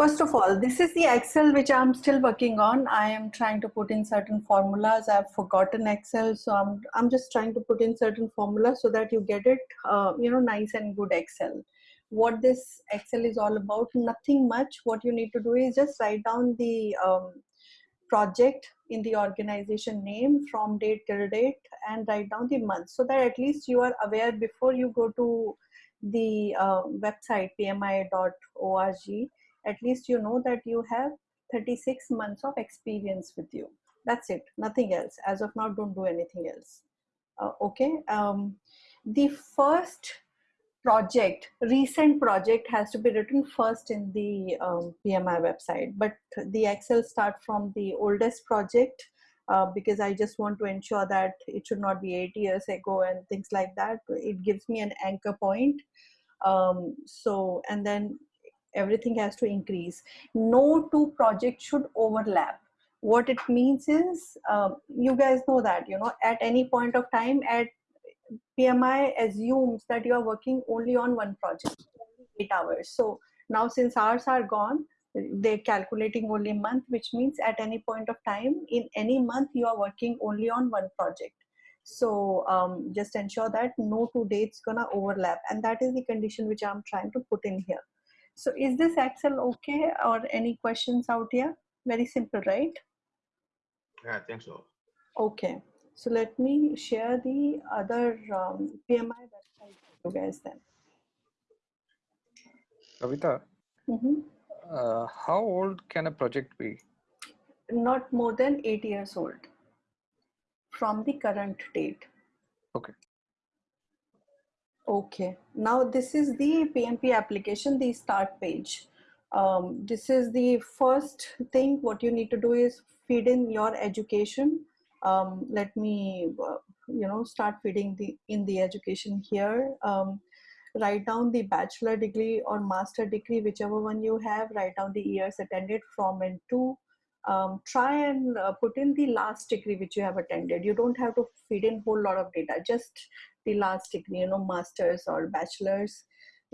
First of all, this is the Excel which I'm still working on. I am trying to put in certain formulas. I've forgotten Excel, so I'm I'm just trying to put in certain formulas so that you get it, uh, you know, nice and good Excel. What this Excel is all about, nothing much. What you need to do is just write down the um, project in the organization name from date till date and write down the month so that at least you are aware before you go to the uh, website pmi.org at least you know that you have 36 months of experience with you. That's it nothing else. As of now don't do anything else. Uh, okay um, the first project recent project has to be written first in the um, pmi website. But the excel start from the oldest project uh, because i just want to ensure that it should not be eight years ago and things like that. It gives me an anchor point. Um, so and then everything has to increase. No two projects should overlap. What it means is um, you guys know that you know at any point of time at pmi assumes that you are working only on one project eight hours. So now since hours are gone they're calculating only month which means at any point of time in any month you are working only on one project. So um, just ensure that no two dates gonna overlap and that is the condition which i'm trying to put in here so is this Excel okay or any questions out here? Very simple, right? Yeah, I think so. Okay. So let me share the other um, PMI website for you guys then. Kavita, mm -hmm. uh, how old can a project be? Not more than eight years old from the current date. Okay. Okay, now this is the PMP application, the start page. Um, this is the first thing what you need to do is feed in your education. Um, let me, uh, you know, start feeding the in the education here. Um, write down the bachelor degree or master degree, whichever one you have, write down the years attended from and to. Um, try and uh, put in the last degree which you have attended. You don't have to feed in whole lot of data. Just the last degree, you know, master's or bachelor's,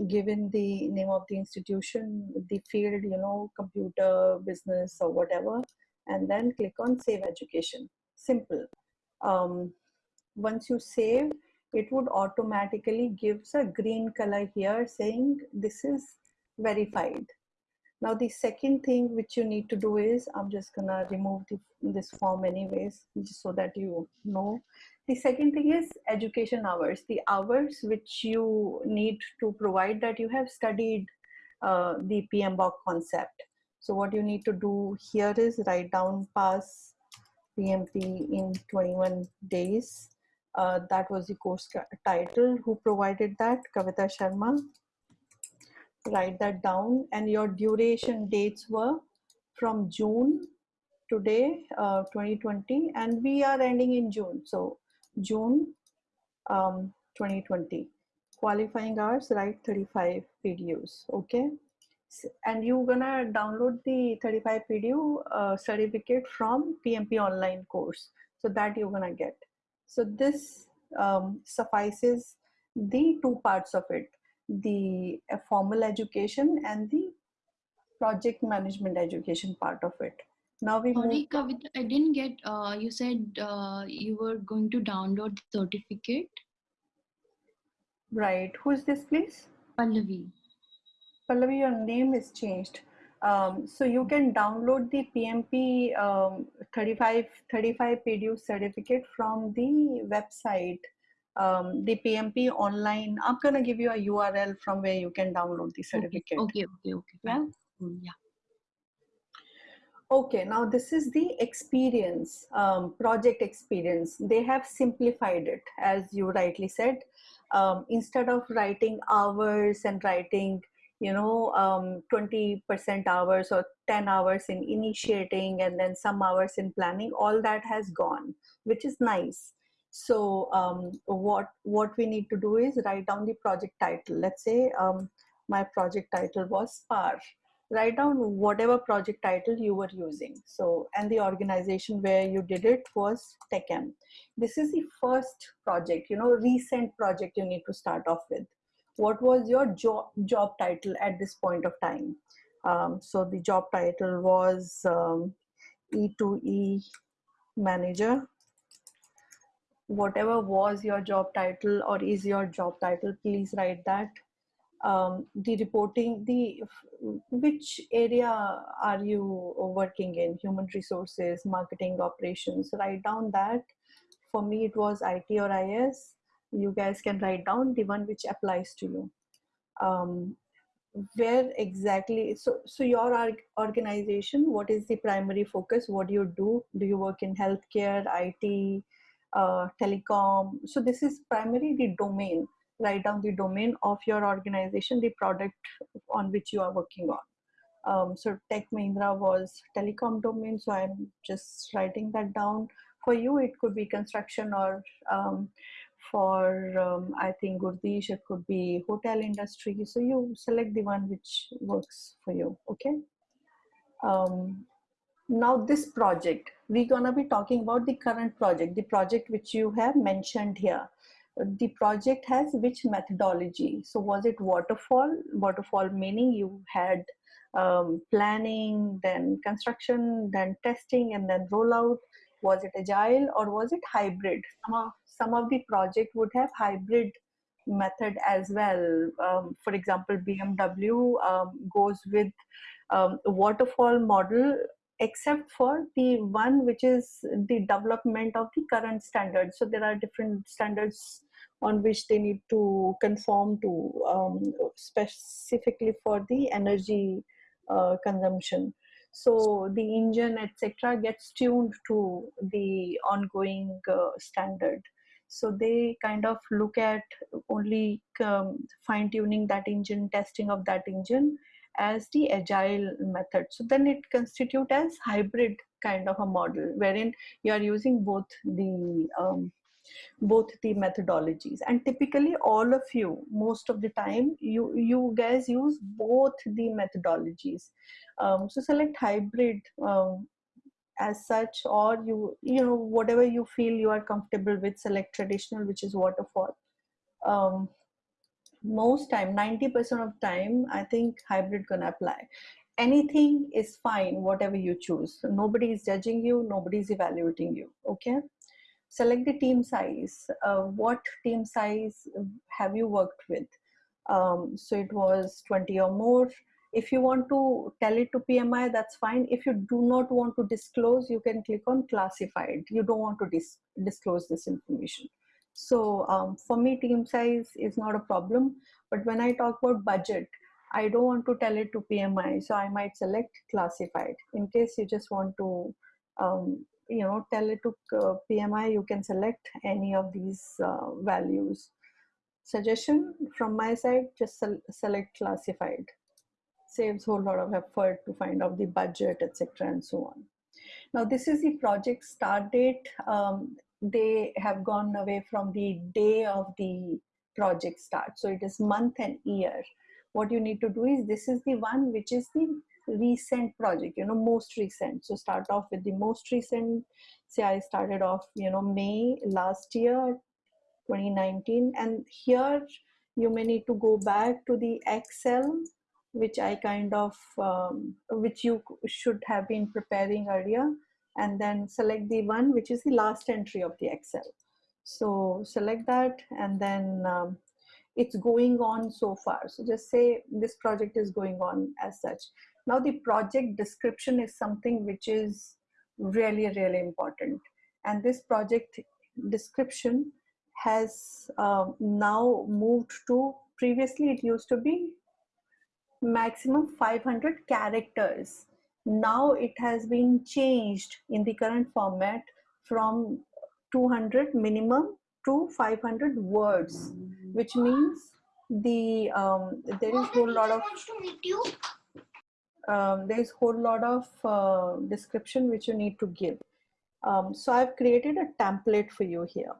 given the name of the institution, the field, you know, computer, business or whatever, and then click on save education. Simple. Um, once you save, it would automatically gives a green color here saying this is verified. Now the second thing which you need to do is, I'm just gonna remove the, this form anyways, just so that you know the second thing is education hours, the hours which you need to provide that you have studied uh, the PMBOK concept. So what you need to do here is write down pass PMP in 21 days. Uh, that was the course title. Who provided that? Kavita Sharma. Write that down and your duration dates were from June today, uh, 2020 and we are ending in June. So June um, 2020. Qualifying hours, write 35 PDUs, okay? And you're gonna download the 35 PDU uh, certificate from PMP online course. So that you're gonna get. So this um, suffices the two parts of it, the uh, formal education and the project management education part of it. Now we Sorry, move. I didn't get. Uh, you said uh, you were going to download the certificate. Right. Who is this, please? Pallavi. Pallavi, your name is changed. Um, so you can download the PMP um, 35 35 PDU certificate from the website, um, the PMP online. I'm gonna give you a URL from where you can download the certificate. Okay, okay, okay. okay. Yeah. Mm, yeah. Okay, now this is the experience, um, project experience. They have simplified it, as you rightly said. Um, instead of writing hours and writing, you know, 20% um, hours or 10 hours in initiating and then some hours in planning, all that has gone, which is nice. So um, what, what we need to do is write down the project title. Let's say um, my project title was SPAR write down whatever project title you were using. So, and the organization where you did it was TechM. This is the first project, you know, recent project you need to start off with. What was your job, job title at this point of time? Um, so the job title was um, E2E manager. Whatever was your job title or is your job title, please write that. Um, the reporting, the which area are you working in? Human resources, marketing, operations. Write down that. For me, it was IT or IS. You guys can write down the one which applies to you. Um, where exactly so so your organization what is the primary focus what do you do do you work in healthcare it uh, telecom so this is primarily the domain write down the domain of your organization the product on which you are working on. Um, so tech mahindra was telecom domain so i'm just writing that down for you. It could be construction or um, for um, i think gurdish it could be hotel industry. So you select the one which works for you okay? Um, now this project we're gonna be talking about the current project the project which you have mentioned here the project has which methodology? So was it waterfall? Waterfall meaning you had um, planning then construction then testing and then rollout. Was it agile or was it hybrid? Some of, some of the project would have hybrid method as well. Um, for example bmw um, goes with um, waterfall model except for the one which is the development of the current standards so there are different standards on which they need to conform to um, specifically for the energy uh, consumption. So the engine etc gets tuned to the ongoing uh, standard. So they kind of look at only um, fine tuning that engine testing of that engine as the agile method. So then it constitute as hybrid kind of a model wherein you are using both the um, both the methodologies. And typically all of you most of the time you you guys use both the methodologies. Um, so select hybrid um, as such or you you know whatever you feel you are comfortable with select traditional which is waterfall. Um, most time 90% of time i think hybrid gonna apply. Anything is fine whatever you choose. Nobody is judging you nobody is evaluating you okay select the team size uh, what team size have you worked with? Um, so it was 20 or more. If you want to tell it to pmi that's fine. If you do not want to disclose you can click on classified. You don't want to dis- disclose this information. So um, for me team size is not a problem. But when i talk about budget i don't want to tell it to pmi so i might select classified in case you just want to um, you know tell it to uh, pmi you can select any of these uh, values. Suggestion from my side just se- select classified. Saves whole lot of effort to find out the budget etc and so on. Now this is the project start date. Um, they have gone away from the day of the project start. So it is month and year. What you need to do is this is the one which is the recent project you know most recent. So start off with the most recent. Say i started off you know may last year 2019 and here you may need to go back to the excel which i kind of um, which you should have been preparing earlier and then select the one which is the last entry of the excel. So select that and then um, it's going on so far. So just say this project is going on as such now the project description is something which is really really important. And this project description has uh, now moved to previously it used to be maximum 500 characters. Now it has been changed in the current format from 200 minimum to 500 words which means the um, there is whole lot of um, there is whole lot of uh, description which you need to give. Um, so i've created a template for you here.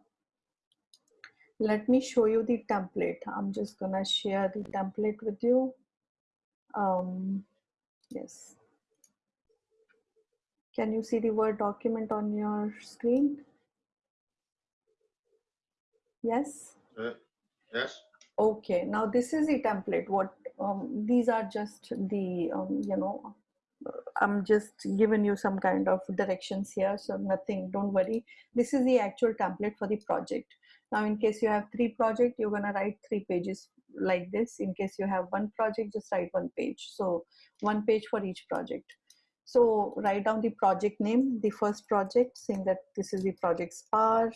Let me show you the template. I'm just gonna share the template with you. Um, yes. Can you see the word document on your screen? Yes? Uh, yes. Okay, now this is the template. What um, these are just the um, you know, I'm just giving you some kind of directions here. So nothing, don't worry. This is the actual template for the project. Now, in case you have three project, you're gonna write three pages like this. In case you have one project, just write one page. So one page for each project. So write down the project name, the first project, saying that this is the project SPAR,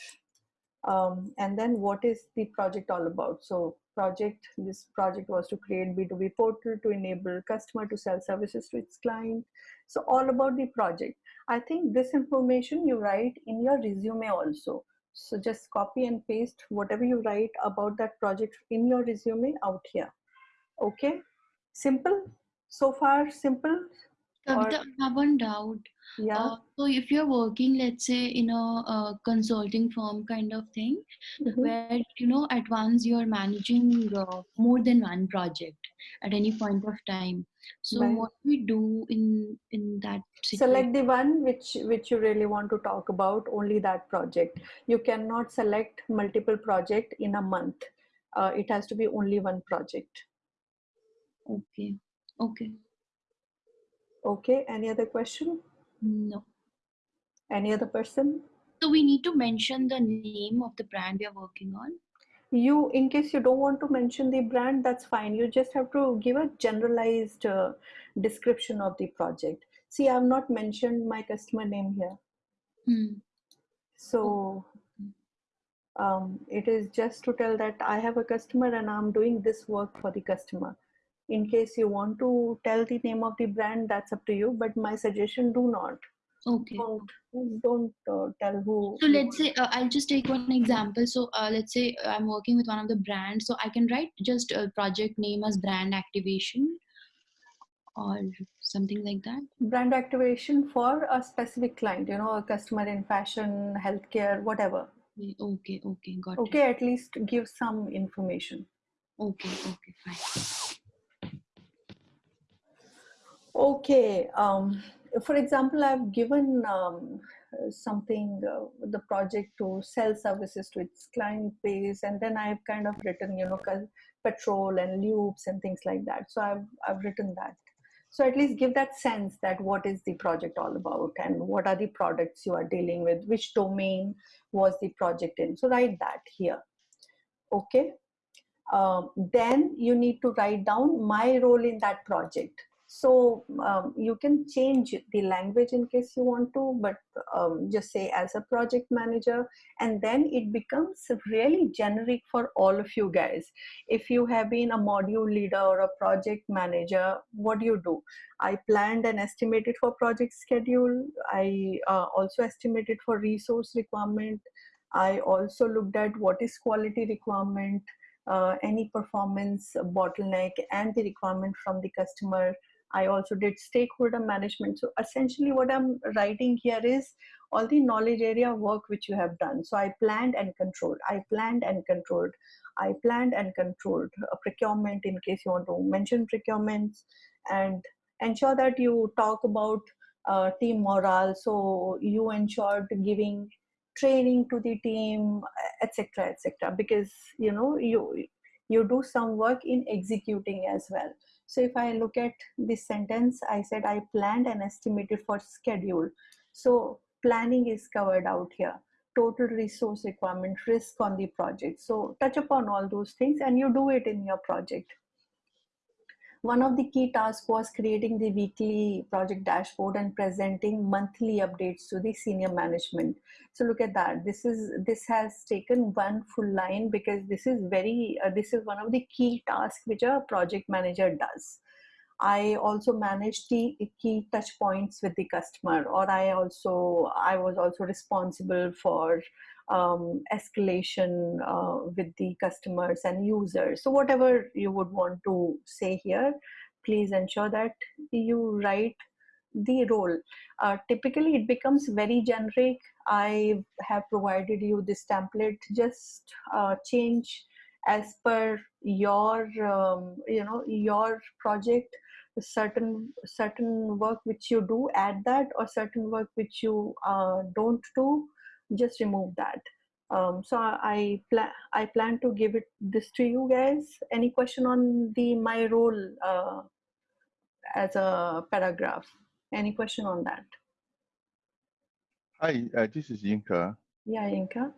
um, and then what is the project all about? So project this project was to create b2b portal to enable customer to sell services to its client. So all about the project. I think this information you write in your resume also. So just copy and paste whatever you write about that project in your resume out here. Okay? Simple? So far simple Kavita, I have one doubt. yeah Uh, so if you're working, let's say, in a, uh consulting firm kind of thing, Mhm. where you know at once you're managing uh, more than one project at any point of time. So Right. what do we do in in that situation? select the one which which you really want to talk about only that project you cannot select multiple project in a month uh, it has to be only one project Okay. Okay. Okay any other question No. any other person So we need to mention the name of the brand we are working on. you in case you don't want to mention the brand that's fine you just have to give a generalized uh, description of the project see i've not mentioned my customer name here Hmm. so um, it is just to tell that I have a customer and I'm doing this work for the customer. In case you want to tell the name of the brand, that's up to you. But my suggestion: do not, Okay. don't, don't uh, tell who. So let's say uh, I'll just take one example. So uh, let's say I'm working with one of the brands. So I can write just a project name as brand activation or something like that. brand activation for a specific client. You know, a customer in fashion, healthcare, whatever. Okay, okay, got it. Okay, at least give some information. Okay, okay, fine. Okay. Um, for example, I've given um, something, uh, the project to sell services to its client base, and then I've kind of written, you know, petrol and lubes and things like that. So I've I've written that. So at least give that sense that what is the project all about and what are the products you are dealing with, which domain was the project in. So write that here. Okay. Um, then you need to write down my role in that project so um, you can change the language in case you want to but um, just say as a project manager and then it becomes really generic for all of you guys. If you have been a module leader or a project manager what do you do? I planned and estimated for project schedule. I uh, also estimated for resource requirement. I also looked at what is quality requirement uh, any performance bottleneck and the requirement from the customer I also did stakeholder management. So essentially, what I'm writing here is all the knowledge area work which you have done. So I planned and controlled. I planned and controlled. I planned and controlled a procurement in case you want to mention procurements and ensure that you talk about uh, team morale. So you ensured giving training to the team, etc., etc. Because you know you you do some work in executing as well so if I look at this sentence, I said I planned and estimated for schedule. So planning is covered out here. Total resource requirement, risk on the project. So touch upon all those things and you do it in your project. One of the key tasks was creating the weekly project dashboard and presenting monthly updates to the senior management. So look at that. This is this has taken one full line because this is very uh, this is one of the key tasks which a project manager does. I also manage the key touch points with the customer, or I also I was also responsible for um, escalation uh, with the customers and users. So whatever you would want to say here, please ensure that you write the role. Uh, typically, it becomes very generic. I have provided you this template. Just uh, change as per your um, you know your project certain certain work which you do add that or certain work which you uh, don't do just remove that Um, so I, I plan I plan to give it this to you guys. Any question on the my role uh, as a paragraph? Any question on that? Hi, uh, this is Yinka. Yeah, Inka.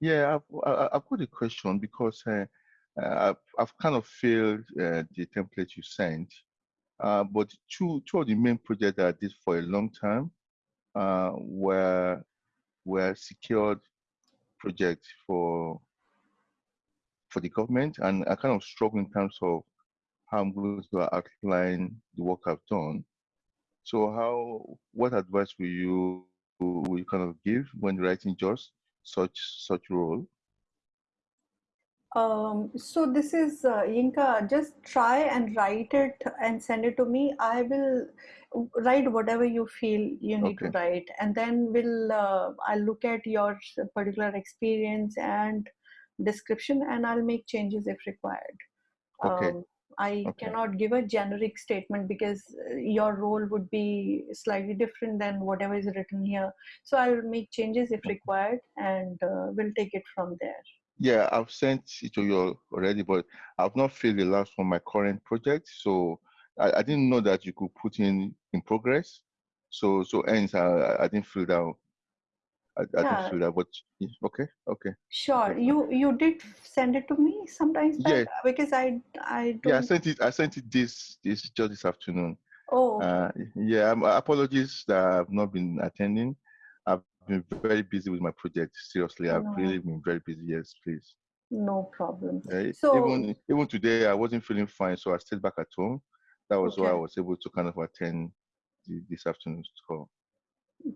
Yeah, I've, I- I've got a question because uh, uh, I've, I've kind of failed uh, the template you sent, uh, but two, two of the main projects that I did for a long time uh, were, were secured projects for, for the government, and I kind of struggle in terms of how I'm going to outline the work I've done. So how, what advice will you, will you kind of give when writing just such, such role? Um, so this is uh, Yinka. Just try and write it and send it to me. I will write whatever you feel you need to write, and then we'll uh, I'll look at your particular experience and description, and I'll make changes if required. Okay. Um, I Okay. cannot give a generic statement because uh, your role would be slightly different than whatever is written here. So I'll make changes if required, and uh, we'll take it from there. Yeah, I've sent it to you already, but I've not filled the last one, my current project. So I, I didn't know that you could put in in progress. So so hence I, I didn't fill that. I, I Yeah. didn't fill that, but okay, okay. Sure. You you did send it to me sometimes back Yeah. because I I Yeah, I sent it. I sent it this this just this afternoon. Oh, Uh, yeah, apologies that I've not been attending. I've been very busy with my project. Seriously, I've No. really been very busy. Yes, please. no problem. Uh, So- even even today, I wasn't feeling fine, so I stayed back at home. That was why I was able to kind of attend the, this afternoon's call.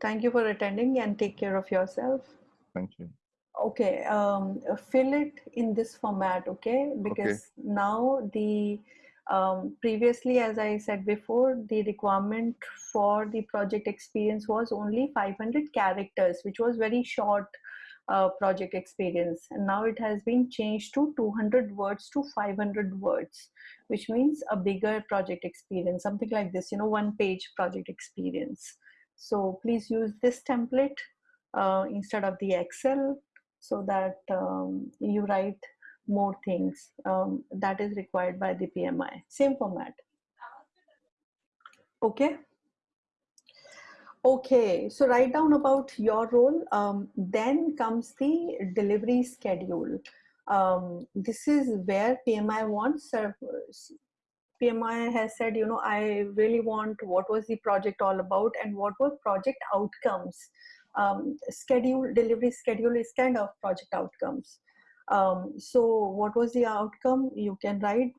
Thank you for attending and take care of yourself. Thank you. Okay, um, fill it in this format, okay? Because now the um, previously, as I said before, the requirement for the project experience was only 500 characters, which was very short uh, project experience. And now it has been changed to 200 words to 500 words, which means a bigger project experience, something like this, you know, one page project experience. So please use this template uh, instead of the Excel so that um, you write more things um, that is required by the PMI. Same format. Okay. Okay, so write down about your role. Um, then comes the delivery schedule. Um, this is where PMI wants. Uh, PMI has said, you know, I really want what was the project all about and what were project outcomes. Um, schedule delivery schedule is kind of project outcomes. Um, so what was the outcome? You can write,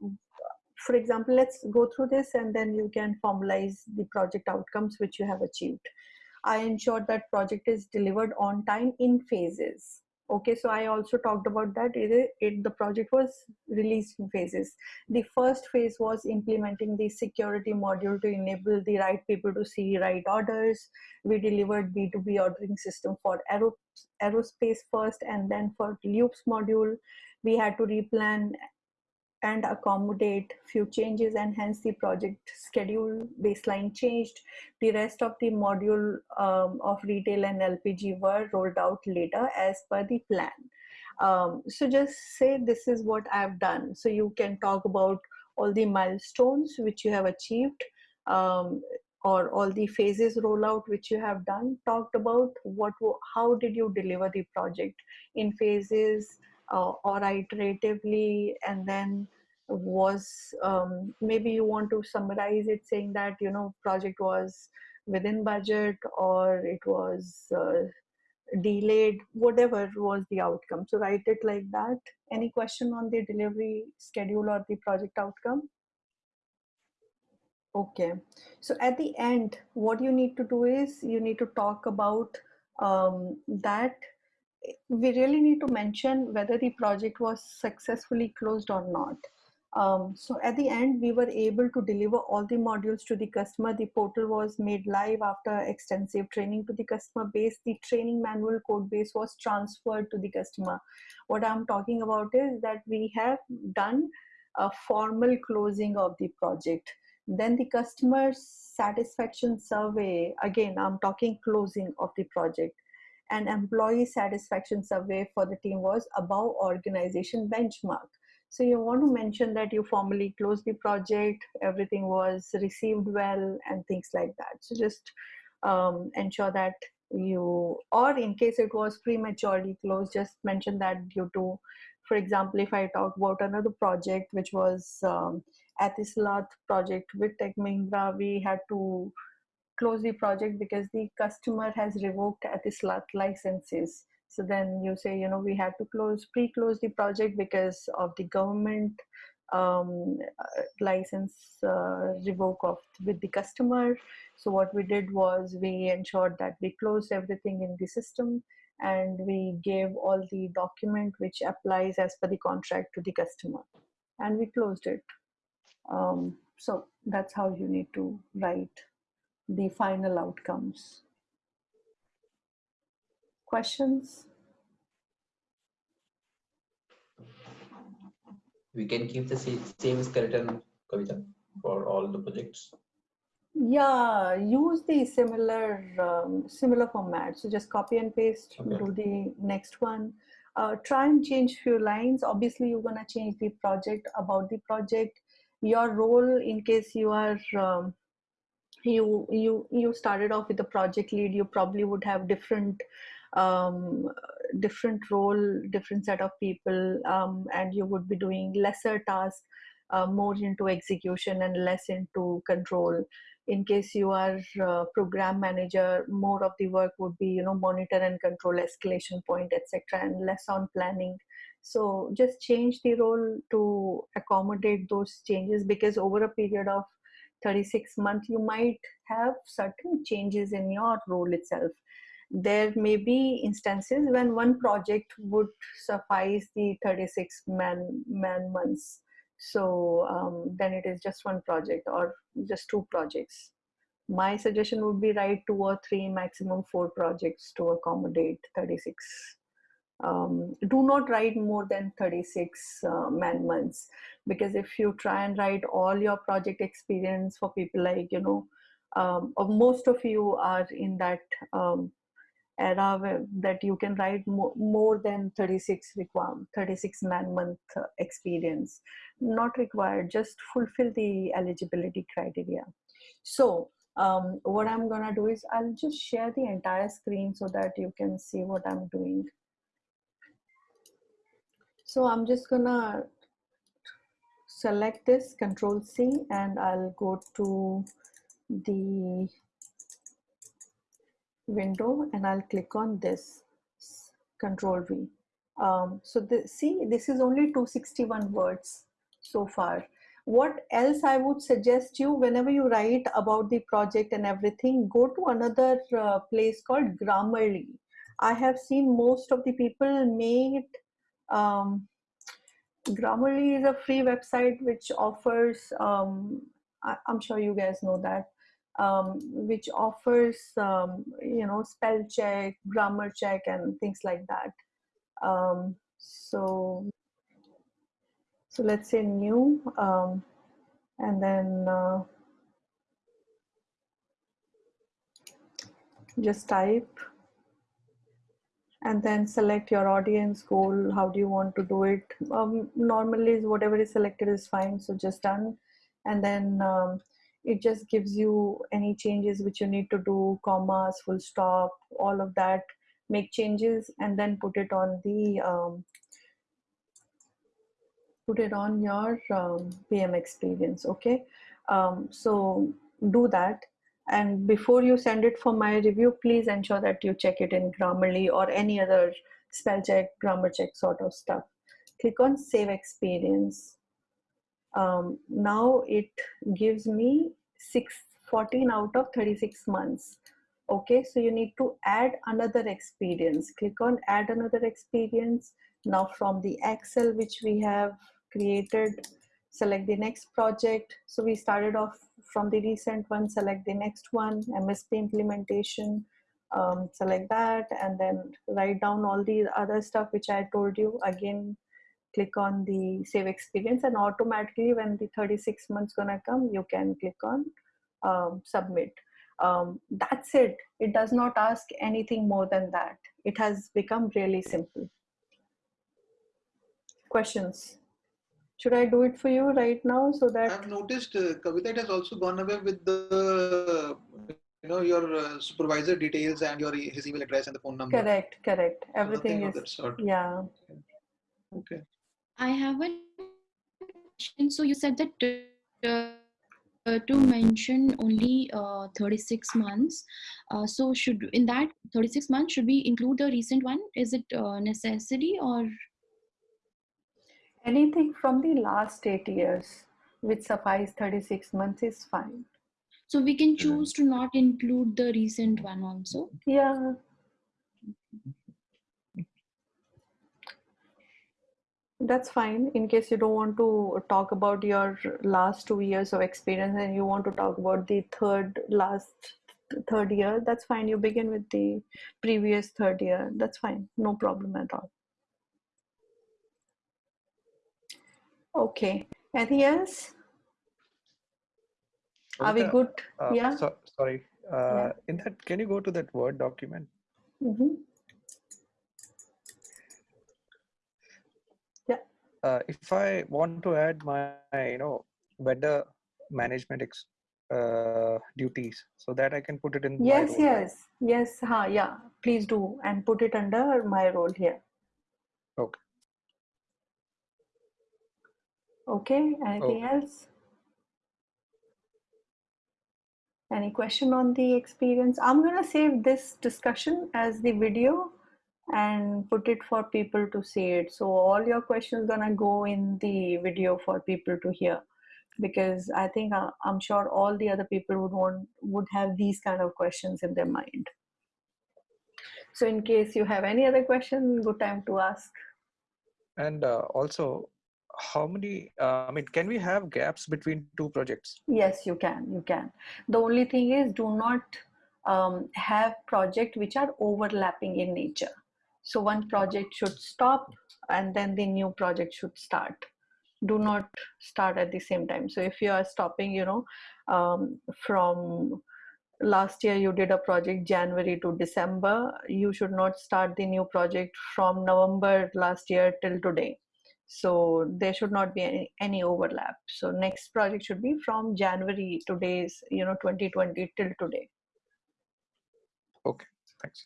for example, let's go through this and then you can formalize the project outcomes which you have achieved. I ensured that project is delivered on time in phases. Okay, so I also talked about that. It, it, the project was released in phases. The first phase was implementing the security module to enable the right people to see right orders. We delivered B2B ordering system for aero, aerospace first and then for lubes module. We had to replan and accommodate few changes and hence the project schedule baseline changed. The rest of the module um, of retail and LPG were rolled out later as per the plan. Um, so just say this is what I've done. So you can talk about all the milestones which you have achieved um, or all the phases rollout which you have done. Talked about what, how did you deliver the project in phases, uh, or iteratively and then was um, maybe you want to summarize it saying that you know project was within budget or it was uh, delayed whatever was the outcome. So write it like that. Any question on the delivery schedule or the project outcome? Okay. So at the end what you need to do is you need to talk about um, that. We really need to mention whether the project was successfully closed or not. Um, so at the end, we were able to deliver all the modules to the customer. The portal was made live after extensive training to the customer base. The training manual code base was transferred to the customer. What I'm talking about is that we have done a formal closing of the project. Then the customer satisfaction survey, again, I'm talking closing of the project and employee satisfaction survey for the team was above organization benchmark. So you want to mention that you formally closed the project, everything was received well, and things like that. So just um, ensure that you, or in case it was prematurely closed, just mention that due to, for example, if I talk about another project which was um, Etisalat project with Tech Mahindra, we had to close the project because the customer has revoked Etisalat licenses so then you say you know we had to close pre-close the project because of the government um, uh, license uh, revoke of with the customer. So what we did was we ensured that we closed everything in the system and we gave all the document which applies as per the contract to the customer. And we closed it. Um, so that's how you need to write the final outcomes questions? We can keep the same skeleton, Kavita, for all the projects. yeah use the similar um, similar format. So just copy and paste Okay. do the next one. Uh, try and change few lines. Obviously you're going to change the project about the project. Your role in case you are um, you you you started off with the project lead you probably would have different um, different role different set of people um, and you would be doing lesser tasks uh, more into execution and less into control. In case you are uh, program manager more of the work would be you know monitor and control escalation point etc and less on planning. So just change the role to accommodate those changes because over a period of 36 months you might have certain changes in your role itself there may be instances when one project would suffice the 36 man man months. So um, then it is just one project or just two projects. My suggestion would be write two or three maximum four projects to accommodate 36 um, do not write more than 36 uh, man months. Because if you try and write all your project experience for people like you know um, most of you are in that um, era that you can write mo- more than 36 requirement 36 man month uh, experience. Not required just fulfill the eligibility criteria. So um, what i'm gonna do is i'll just share the entire screen so that you can see what i'm doing. So i'm just gonna select this control c and i'll go to the window and I'll click on this control V. Um, so the, see, this is only 261 words so far. What else I would suggest you whenever you write about the project and everything, go to another uh, place called Grammarly. I have seen most of the people made um, Grammarly is a free website which offers, um, I, I'm sure you guys know that, um, which offers um, you know spell check grammar check and things like that. Um, so so let's say new um, and then uh, just type. And then select your audience goal how do you want to do it? Um, normally is whatever is selected is fine so just done. And then um, it just gives you any changes which you need to do commas full stop all of that. Make changes and then put it on the um, put it on your um, pm experience okay? Um, so do that. And before you send it for my review please ensure that you check it in grammarly or any other spell check grammar check sort of stuff. Click on save experience um, now it gives me 6 14 out of 36 months. Okay so you need to add another experience. Click on add another experience. Now from the excel which we have created select the next project. So we started off from the recent one select the next one msp implementation um, select that and then write down all the other stuff which i told you. Again click on the save experience and automatically when the 36 months gonna come you can click on um, submit um, that's it it does not ask anything more than that it has become really simple. Questions? Should I do it for you right now so that I've noticed uh, Kavita it has also gone away with the you know your uh, supervisor details and your his email address and the phone number. correct, correct. Everything nothing is yeah. Okay. I have a question. So you said that uh, uh, to mention only uh, 36 months. Uh, so should in that 36 months should we include the recent one? Is it uh, necessary or Anything from the last eight years which suffice 36 months is fine. so we can choose to not include the recent one also? Yeah. That's fine. In case you don't want to talk about your last two years of experience and you want to talk about the third last third year, that's fine. You begin with the previous third year. That's fine. No problem at all. Okay. Anything else? Are we good? uh, Yeah. so, sorry. Uh, In that, can you go to that Word document? Mhm. Uh, if I want to add my, you know, vendor management ex, uh, duties, so that I can put it in. Yes, yes, yes. Huh, yeah. Please do and put it under my role here. Okay. Okay. Anything else? Any question on the experience? I'm gonna save this discussion as the video and put it for people to see it. So all your questions gonna go in the video for people to hear because I think uh, I'm sure all the other people would want would have these kind of questions in their mind. So in case you have any other question, good time to ask. And uh, also, how many? Uh, I mean, can we have gaps between two projects? Yes, you can. You can. The only thing is, do not um, have project which are overlapping in nature. So one project should stop, and then the new project should start. Do not start at the same time. So if you are stopping, you know, um, from last year you did a project January to December, you should not start the new project from November last year till today. So there should not be any, any overlap. So next project should be from January today's, you know, 2020 till today. Okay, thanks.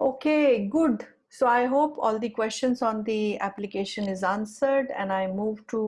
Okay, good. So I hope all the questions on the application is answered and I move to